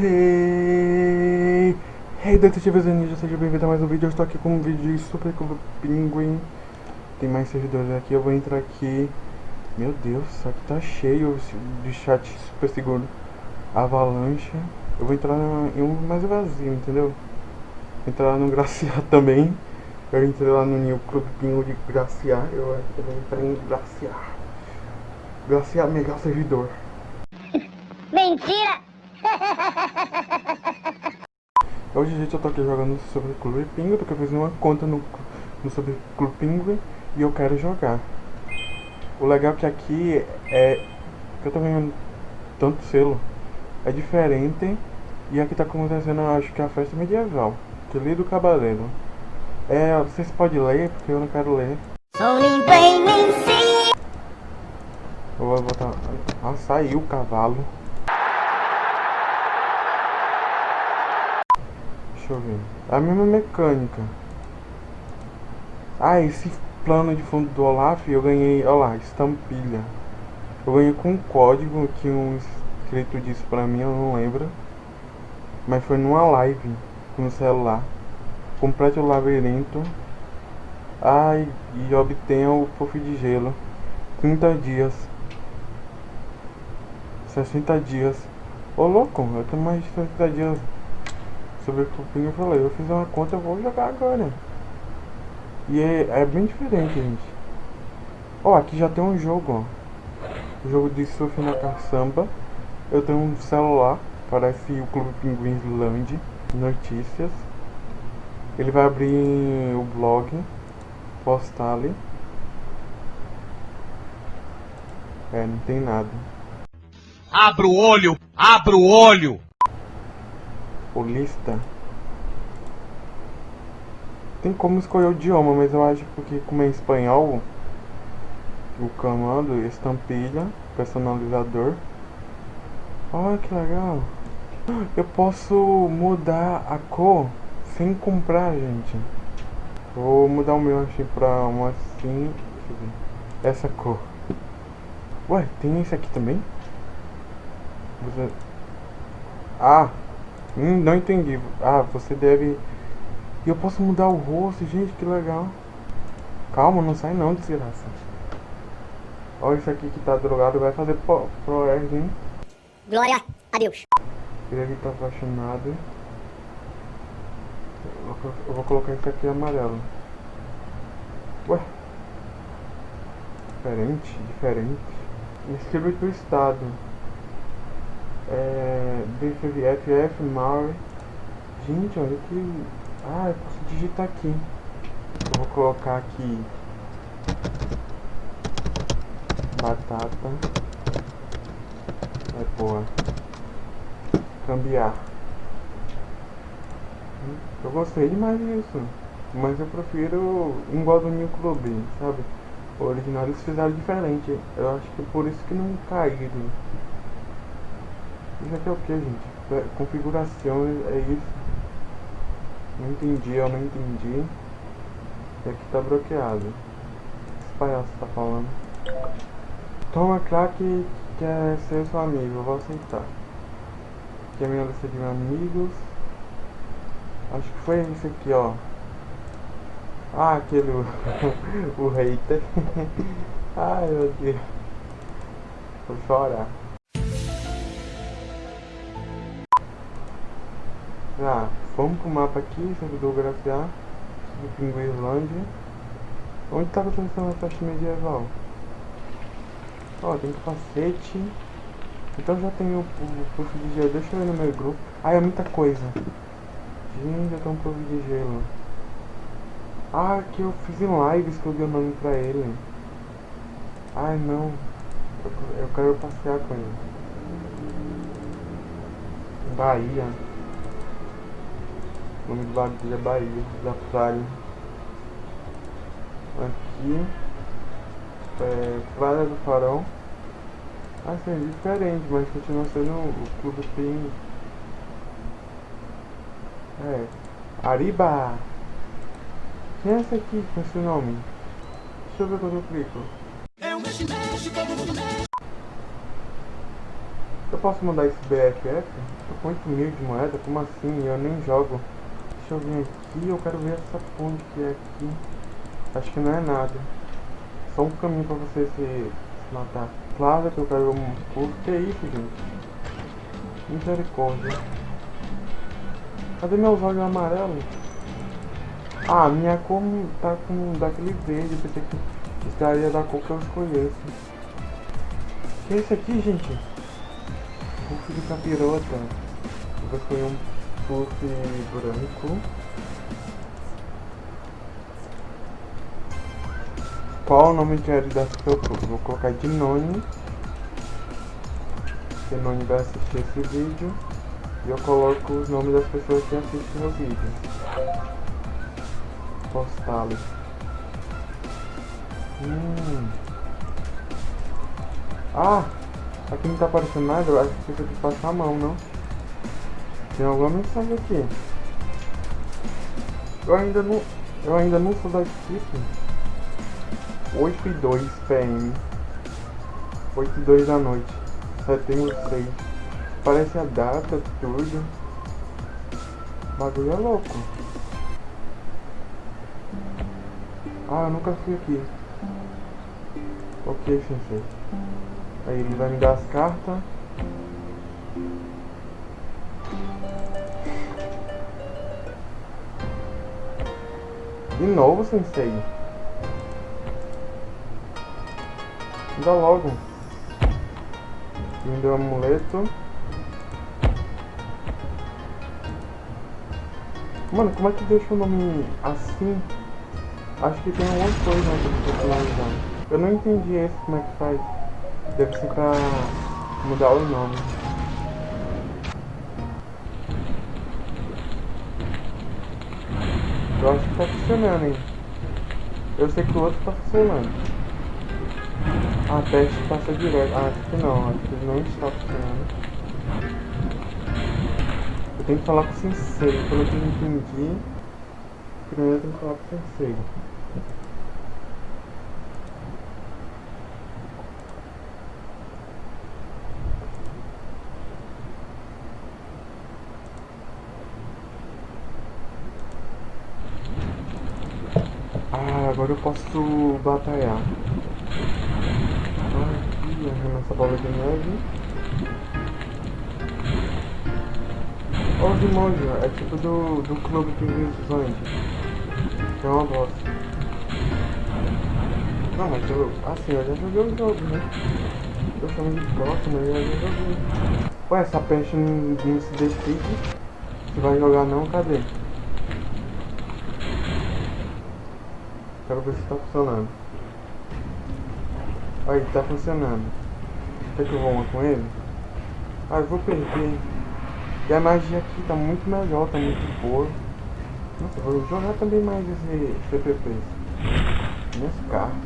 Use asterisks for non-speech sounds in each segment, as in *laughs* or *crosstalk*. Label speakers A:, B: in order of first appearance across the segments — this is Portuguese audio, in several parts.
A: Hey, hey detetives ninja, seja bem-vindo a mais um vídeo. Eu estou aqui com um vídeo de Super Clube Penguin. Tem mais servidores aqui, eu vou entrar aqui. Meu Deus, isso aqui tá cheio de chat super seguro. Avalanche. Eu vou entrar em um mais vazio, entendeu? Entrar no Graciar *laughs* também. Eu entrei lá no New Clube Pingo de Graciar. Eu entrei em Graciar. Graciar, melhor servidor.
B: Mentira! *laughs*
A: Hoje, gente, eu tô aqui jogando sobre Clube Pinguim, porque eu fiz uma conta no, no sobre Clube Pinguim e eu quero jogar. O legal é que aqui é que eu tô ganhando tanto selo, é diferente e aqui tá acontecendo, acho que é a festa medieval, que li do Cabaleiro. É, vocês podem ler, porque eu não quero ler. Eu vou botar... Ah, saiu o cavalo. Deixa eu ver. A mesma mecânica. Ah, esse plano de fundo do Olaf eu ganhei, olha lá, estampilha. Eu ganhei com um código que um inscrito disse pra mim, eu não lembro. Mas foi numa live no celular. Complete o labirinto. Ah, e, obtenha o puff de gelo. 30 dias. 60 dias. Ô louco, eu tenho mais de 60 dias sobre o que eu falei, eu fiz uma conta, eu vou jogar agora. E é, é bem diferente, gente. Ó, aqui já tem um jogo, ó. Jogo de surf na caçamba. Eu tenho um celular, parece o Clube Pinguins Land, notícias. Ele vai abrir o blog, postar ali. É, não tem nada.
C: Abra o olho! Abra o olho!
A: Lista tem como escolher o idioma, mas eu acho que como é espanhol, o comando, estampilha, personalizador. Olha que legal. Eu posso mudar a cor sem comprar, gente. Vou mudar o meu aqui pra uma assim. Essa cor. Ué, tem esse aqui também? Você... Ah, Hum, não entendi. Ah, você deve... E eu posso mudar o rosto, gente, que legal. Calma, não sai não, desgraça. Olha isso aqui que tá drogado, vai fazer pro, pro hein?
B: Glória a Deus.
A: Ele tá apaixonado. Eu vou colocar isso aqui amarelo. Ué? Diferente, diferente. Escreve pro estado é, BFF, Maury. Gente, olha que... Ah, eu posso digitar aqui. Eu vou colocar aqui... Batata. É boa. Cambiar. Eu gostei demais disso. Mas eu prefiro igual do New Club, sabe? O original eles fizeram diferente. Eu acho que por isso que não caíram. Isso aqui é o que, gente? É, configuração é isso. Não entendi, eu não entendi. E aqui tá bloqueado. Esse palhaço tá falando. Toma crack quer ser seu amigo, eu vou aceitar. Aqui é a minha lista de amigos. Acho que foi esse aqui, ó. Ah, aquele o *laughs* hater. *laughs* Ai meu Deus. Vou chorar. Ah, vamos pro mapa aqui, servidor grafiar, do Pinguislândia. Onde tá acontecendo a festa medieval? Ó, tem capacete. Então já tem o, o de gelo. Deixa eu ver no meu grupo. Ah, é muita coisa. Gente, já tem um puff de gelo. Ah, que eu fiz em lives que eu dei o nome pra ele. Ai, não. Eu, eu quero passear com ele. Bahia. O nome do bagulho é Bahia, da praia. Aqui é Praia do Farol. Assim, é diferente, mas continua sendo o clube tem. É. Ariba! Quem é esse aqui com esse nome? Deixa eu ver quando eu clico. É. Eu posso mandar esse BFF? Tô com 8 mil de moeda, como assim? Eu nem jogo. Deixa eu vir aqui, eu quero ver essa ponte que é aqui. Acho que não é nada. Só um caminho pra você se, se matar. Claro que eu quero um curso. Que isso, gente? Misericórdia. Cadê meus olhos amarelos? Ah, minha cor tá com daquele verde. Eu que estaria da cor que eu escolhesse. Que é isso aqui, gente? Puff de capirota. Eu vou escolher um puff branco. Qual o nome de quero dar pro seu puff? Vou colocar de Noni. Porque Noni vai assistir esse vídeo. E eu coloco os nomes das pessoas que assistem o vídeo. Postales. Hum. Ah! Aqui não tá aparecendo nada, eu acho que tem que passar a mão, não? Tem alguma mensagem aqui. Eu ainda não. Eu ainda não sou da equipe. 8 e 2 PM. 8 e 2 da noite. Setembro 6. Parece a data, tudo. O bagulho é louco. Ah, eu nunca fui aqui. Ok, sensei. Aí ele vai me dar as cartas. De novo, sensei. Dá logo. Me deu amuleto. Mano, como é que deixa o nome assim? Acho que tem alguma coisa pra personalizar. Eu não entendi esse como é que faz. Deve ser pra mudar o nome. Eu acho que tá funcionando, hein? Eu sei que o outro tá funcionando. Ah, teste passa direto. Ah, acho que não. Acho que não está funcionando. Eu tenho que falar com o sensei. Pelo que eu entendi, primeiro eu tenho que falar com o sensei. Ah, agora eu posso batalhar. Aqui, arremessa a bola de neve. Olha os emojis, é tipo do, do clube que visões. É uma bosta. Não, mas eu. Assim, eu já joguei o jogo, né? Eu chamo de bosta, mas eu já joguei. Ué, essa peste não, não se decide. Se vai jogar não, cadê? Quero ver se tá funcionando. Aí, tá funcionando. Quer que eu vou uma com ele? Ah, eu vou perder. E a magia aqui tá muito melhor, tá muito boa. Nossa, vou jogar também mais esse CPP. Minhas cartas.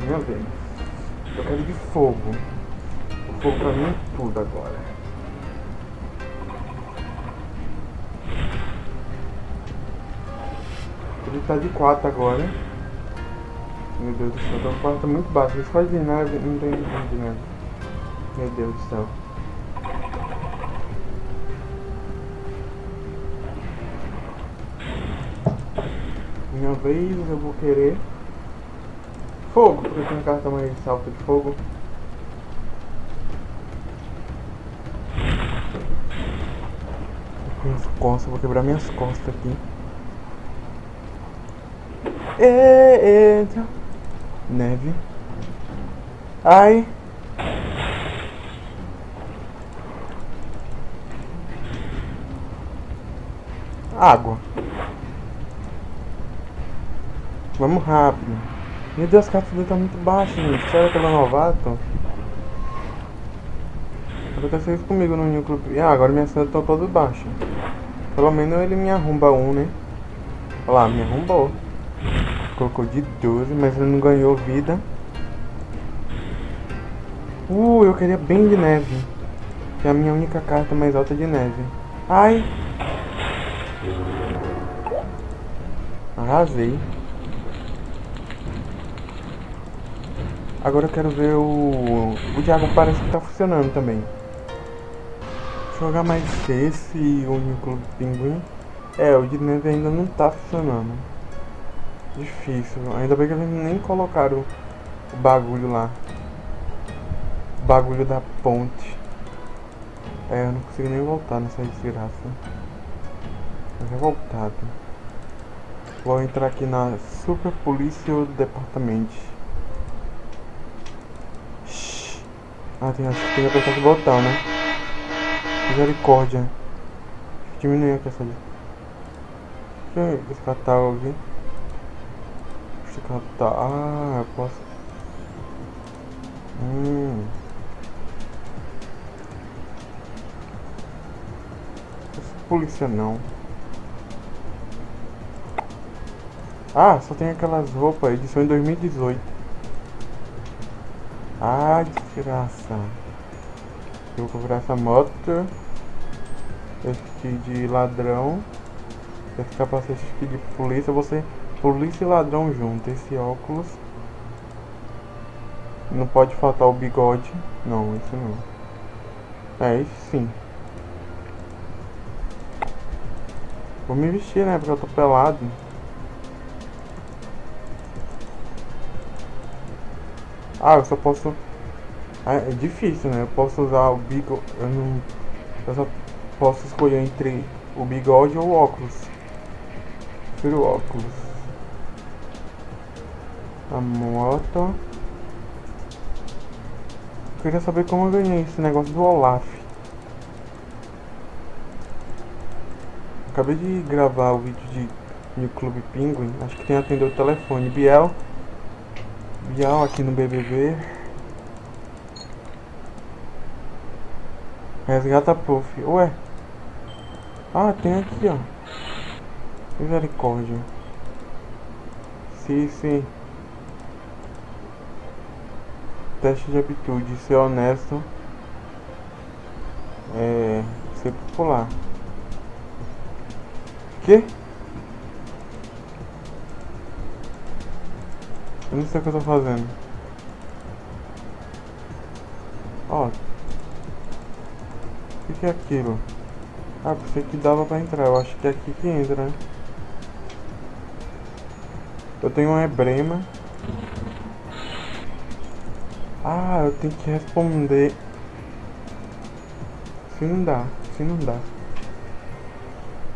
A: Minha vez. Eu quero de fogo. O fogo pra mim é tudo agora. Ele tá de 4 agora. Meu Deus do céu, então o quarto tá muito baixo. Eles quase nada, não tem de nada. Meu Deus do céu. Minha vez, eu vou querer fogo, porque tem carta mais salto de fogo. Minhas costas, vou quebrar minhas costas aqui. Eita. Neve. Ai. Água. Vamos rápido. Meu Deus, a dele tá muito baixa, gente. Será que ela é novato? Aconteceu isso comigo no New Club. Ah, agora minha cena tá toda baixa. Pelo menos ele me arromba um, né? Olha lá, me arrombou. Colocou de 12, mas ele não ganhou vida. Uh, eu queria bem de neve. Que é a minha única carta mais alta de neve. Ai! Arrasei. Agora eu quero ver o... O Diago parece que tá funcionando também. Jogar mais esse e o Nico Pinguim. É, o de neve ainda não tá funcionando. Difícil. Ainda bem que eles nem colocaram o bagulho lá. O bagulho da ponte. É, eu não consigo nem voltar nessa desgraça. Tô revoltado. Vou entrar aqui na Super Polícia Departamento. Shhh. Ah, tem, tem que apertar esse botão, né? Misericórdia. Diminuir aqui essa. Deixa eu esse catálogo aqui. Eu catar. Ah, eu posso. Hum. Polícia não. Ah, só tem aquelas roupas, edição em 2018. Ah, desgraça. Eu vou comprar essa moto. Esse de ladrão. Esse capacete aqui de polícia. Você, polícia e ladrão junto. Esse óculos. Não pode faltar o bigode. Não, isso não. É, isso sim. Vou me vestir, né? Porque eu tô pelado. Ah, eu só posso... Ah, é difícil, né? Eu posso usar o bigode... Eu não... Eu só posso escolher entre o bigode ou o óculos. Prefiro o óculos. A moto... Eu queria saber como eu ganhei esse negócio do Olaf. Acabei de gravar o vídeo de, de Clube Penguin. Acho que tem atender o telefone. Biel... Bial aqui no BBB. Resgata Puff. Ué. Ah, tem aqui, ó. Misericórdia. Sim, sim. Teste de aptitude. Ser honesto. É... Ser popular. Que? Eu não sei o que eu tô fazendo. Ó. O que, que é aquilo? Ah, pensei que dava pra entrar. Eu acho que é aqui que entra, né? Eu tenho um ebrema. Ah, eu tenho que responder. Se não dá, se não dá.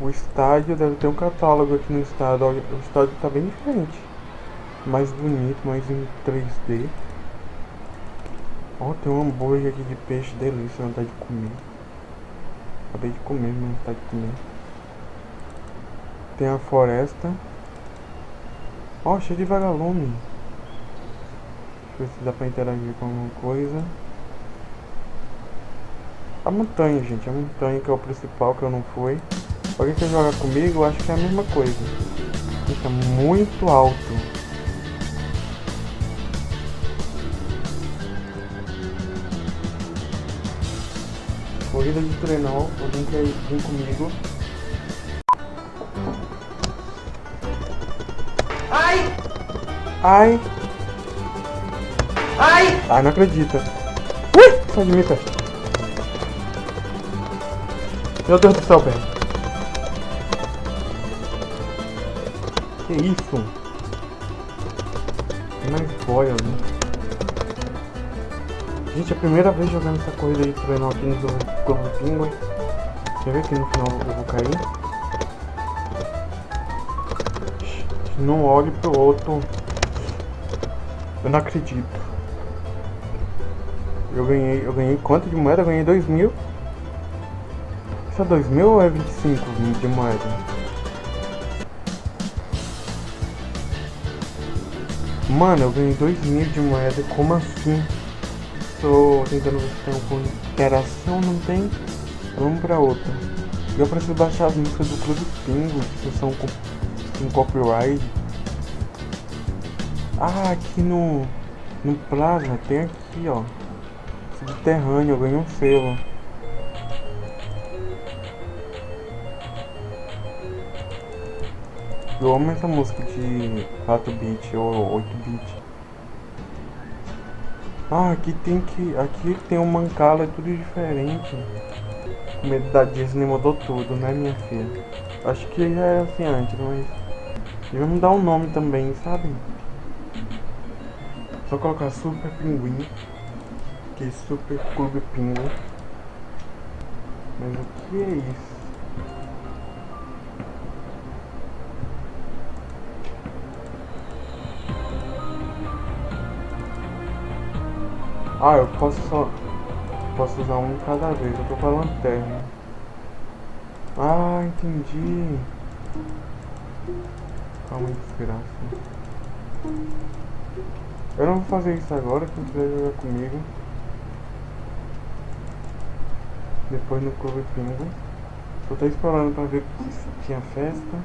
A: O estádio deve ter um catálogo aqui no estádio. O estádio tá bem diferente mais bonito, mais em 3D. Ó, tem um hambúrguer aqui de peixe delícia, vontade de comer. Acabei de comer, mas vontade de comer. Tem a floresta. Ó, cheio de vagalume. Ver se dá pra interagir com alguma coisa. A montanha, gente. A montanha que é o principal que eu não fui. Alguém quer jogar comigo? Eu acho que é a mesma coisa. Fica muito alto. Corrida de trenó, alguém quer vir comigo?
C: Ai!
A: Ai!
C: Ai!
A: Ai, não acredita. Ui! Sai de mim, pé. Meu Deus do céu, pé. Que isso? Tem mais boia ali. Gente, é a primeira vez jogando essa corrida de trenó aqui no Clube Penguin. Quer ver que no final eu vou cair? Não olhe pro outro. Eu não acredito. Eu ganhei, eu ganhei quanto de moeda? Eu ganhei 2 mil. Isso é 2 mil ou é 25 de moeda? Mano, eu ganhei 2 mil de moeda, como assim? Estou tentando ver se tem alguma interação, não tem. Vamos pra outra. Eu preciso baixar as músicas do Clube Pingo, que são com, com copyright. Ah, aqui no, no Plaza tem aqui, ó. Subterrâneo, eu ganhei um selo. Eu amo essa música de 4 bit ou 8 bit. Ah, aqui tem que. Aqui tem um mancala, é tudo diferente. O medo da Disney mudou tudo, né, minha filha? Acho que já era assim antes, mas. Vamos dar um nome também, sabe? Só colocar Super Pinguim. Que Super Clube Pinguim. Mas o que é isso? Ah, eu posso só. Posso usar um cada vez, eu tô com a lanterna. Ah, entendi. Calma desgraça. Eu não vou fazer isso agora, quem quiser jogar comigo. Depois no Clube Pingo. Só tô explorando pra ver se tinha festa.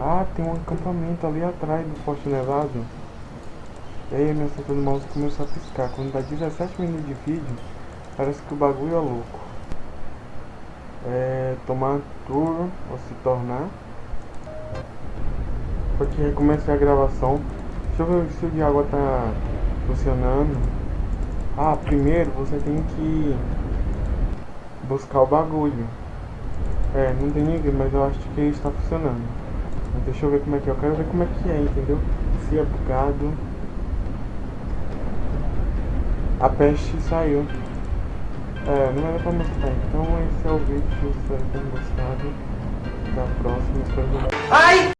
A: Ah, tem um acampamento ali atrás do Forte Nevado. E aí a minha seta do mouse começou a piscar. Quando dá 17 minutos de vídeo, parece que o bagulho é louco. É, tomar turno ou se tornar. Porque recomecei a gravação. Deixa eu ver se o de água tá funcionando. Ah, primeiro você tem que buscar o bagulho. É, não tem ninguém, mas eu acho que está funcionando. Mas deixa eu ver como é que é. Eu quero ver como é que é, entendeu? Se é bugado. A peste saiu. É, não era pra mostrar. Então esse é o vídeo. Espero que tenham gostado. Até a próxima. Espero que...
C: Ai!